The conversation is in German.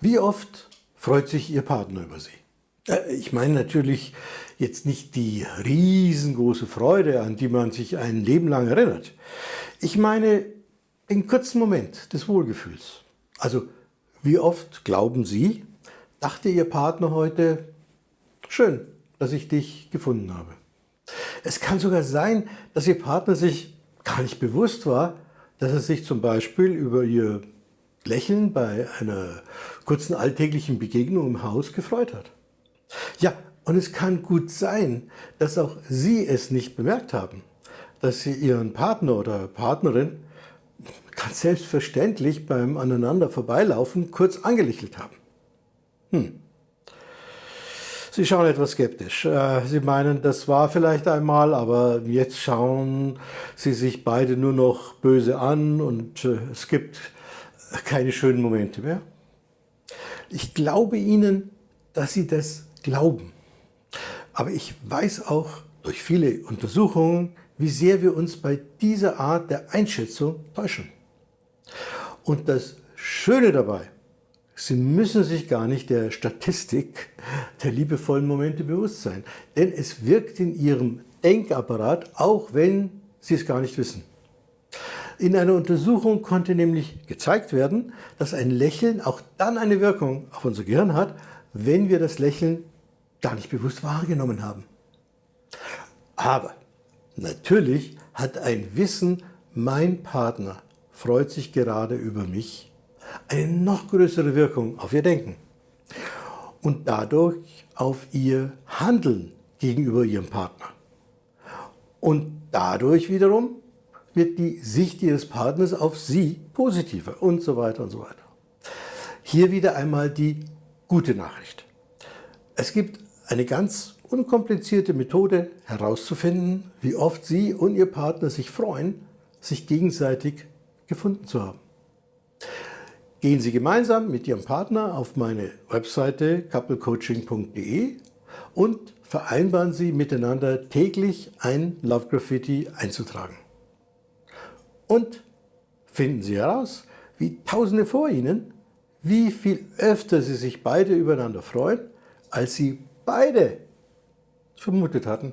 Wie oft freut sich Ihr Partner über Sie? Äh, ich meine natürlich jetzt nicht die riesengroße Freude, an die man sich ein Leben lang erinnert. Ich meine den kurzen Moment des Wohlgefühls. Also wie oft glauben Sie, dachte Ihr Partner heute, schön, dass ich dich gefunden habe. Es kann sogar sein, dass Ihr Partner sich gar nicht bewusst war, dass er sich zum Beispiel über Ihr Lächeln bei einer kurzen alltäglichen Begegnung im Haus gefreut hat. Ja, und es kann gut sein, dass auch Sie es nicht bemerkt haben, dass Sie Ihren Partner oder Partnerin ganz selbstverständlich beim aneinander vorbeilaufen kurz angelächelt haben. Hm. Sie schauen etwas skeptisch. Äh, Sie meinen, das war vielleicht einmal, aber jetzt schauen Sie sich beide nur noch böse an und äh, es gibt keine schönen Momente mehr. Ich glaube Ihnen, dass Sie das glauben. Aber ich weiß auch durch viele Untersuchungen, wie sehr wir uns bei dieser Art der Einschätzung täuschen. Und das Schöne dabei, Sie müssen sich gar nicht der Statistik der liebevollen Momente bewusst sein, denn es wirkt in Ihrem Denkapparat, auch wenn Sie es gar nicht wissen. In einer Untersuchung konnte nämlich gezeigt werden, dass ein Lächeln auch dann eine Wirkung auf unser Gehirn hat, wenn wir das Lächeln gar nicht bewusst wahrgenommen haben. Aber natürlich hat ein Wissen, mein Partner freut sich gerade über mich, eine noch größere Wirkung auf ihr Denken und dadurch auf ihr Handeln gegenüber ihrem Partner. Und dadurch wiederum wird die Sicht ihres Partners auf sie positiver und so weiter und so weiter. Hier wieder einmal die gute Nachricht. Es gibt eine ganz unkomplizierte Methode herauszufinden, wie oft Sie und Ihr Partner sich freuen, sich gegenseitig gefunden zu haben. Gehen Sie gemeinsam mit Ihrem Partner auf meine Webseite couplecoaching.de und vereinbaren Sie miteinander täglich ein Love Graffiti einzutragen. Und finden Sie heraus, wie Tausende vor Ihnen, wie viel öfter Sie sich beide übereinander freuen, als Sie beide vermutet hatten.